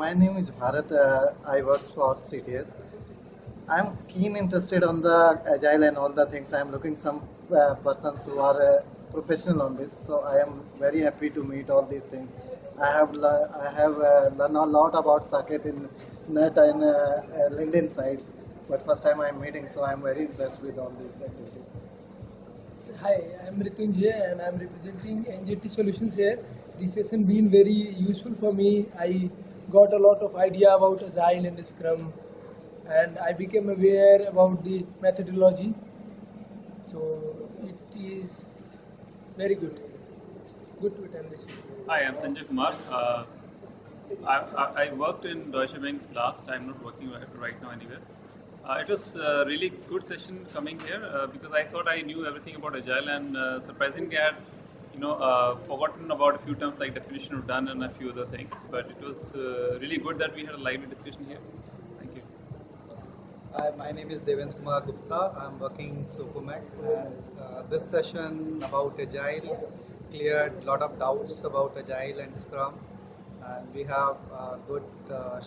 my name is Bharat. Uh, I work for CTS. I'm keen interested on the agile and all the things. I'm looking some uh, persons who are uh, professional on this. So I am very happy to meet all these things. I have I have uh, learned a lot about Saket in net and uh, uh, LinkedIn sites. But first time I'm meeting, so I'm very impressed with all these activities. Hi, I'm Ritunjay and I'm representing NJT Solutions here. This session been very useful for me. I got a lot of idea about Agile and Scrum and I became aware about the methodology. So it is very good. It's good to attend this. Hi, I'm Sanjay Kumar. Uh, I, I, I, worked in Deutsche Bank last. I'm not working right now anywhere. Uh, it was a really good session coming here uh, because I thought I knew everything about Agile and uh, surprisingly I had you know, uh, forgotten about a few terms like definition of done and a few other things. But it was uh, really good that we had a lively discussion here. Thank you. Hi, my name is Devendra Kumar Gupta. I'm working Socomac and uh, this session about Agile cleared a lot of doubts about Agile and Scrum and we have good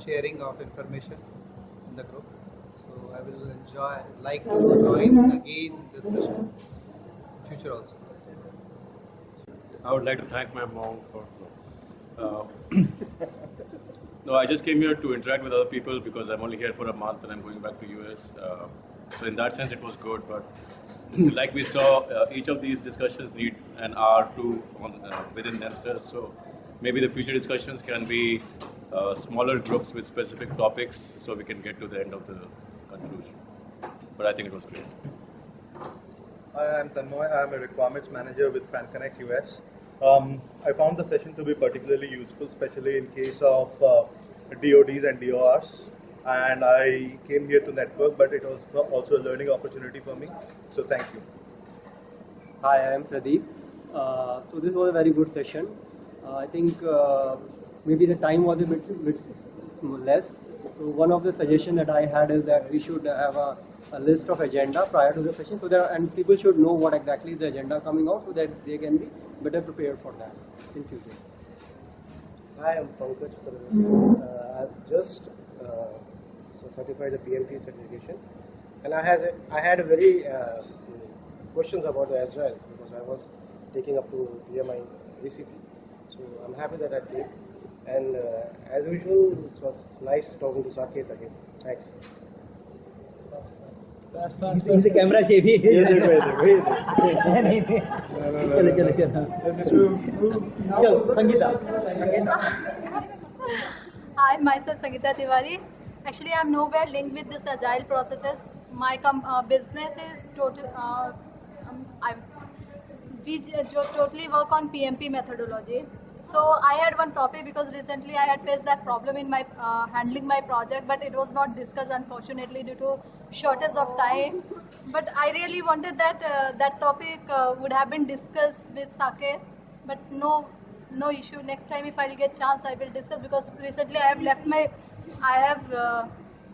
sharing of information in the group. So I will enjoy, like to join again this session future also. I would like to thank my mom for. Uh, no, I just came here to interact with other people because I'm only here for a month and I'm going back to US. Uh, so in that sense, it was good. But like we saw, uh, each of these discussions need an hour to on, uh, within themselves. So maybe the future discussions can be uh, smaller groups with specific topics, so we can get to the end of the conclusion. But I think it was great. Hi, I'm Tanmoy. I'm a requirements manager with FanConnect US. Um, I found the session to be particularly useful, especially in case of uh, DODs and DORs. And I came here to network, but it was also a learning opportunity for me. So thank you. Hi, I am Pradeep. Uh, so this was a very good session. Uh, I think uh, maybe the time was a bit, bit less. So one of the suggestions that I had is that we should have a a list of agenda prior to the session so that and people should know what exactly is the agenda coming out so that they can be better prepared for that in future. Hi, I'm Pankaj. Uh, I've just uh, so certified the PMP certification, and I had a, I had a very uh, questions about the agile because I was taking up to PMI ACP. So I'm happy that I did, and uh, as usual, it was nice talking to Saket again. Thanks. Camera से भी। चलो चलो चलो। Sangeeta. Sangeeta. I myself Sangeeta Tiwari. Actually I am nowhere link with this agile processes my come business is total I we जो totally work on PMP methodology So I had one topic because recently I had faced that problem in my uh, handling my project, but it was not discussed unfortunately due to shortage of time. But I really wanted that uh, that topic uh, would have been discussed with Saket, but no, no issue. Next time if I'll get chance, I will discuss because recently I have left my, I have uh,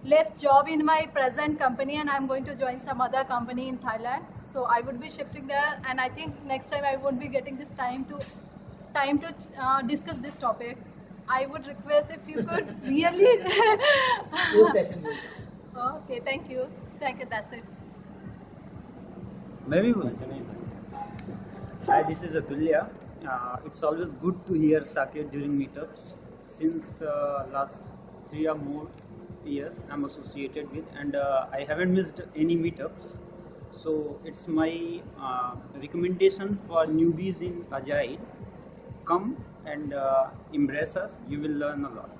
left job in my present company and I'm going to join some other company in Thailand. So I would be shifting there, and I think next time I won't be getting this time to time to uh, discuss this topic. I would request if you could really. okay, thank you. Thank you, that's it. Maybe. Hi, this is Atulya. Uh, it's always good to hear Saket during meetups. Since uh, last three or more years, I'm associated with, and uh, I haven't missed any meetups. So it's my uh, recommendation for newbies in Agile come and uh, embrace us, you will learn a lot.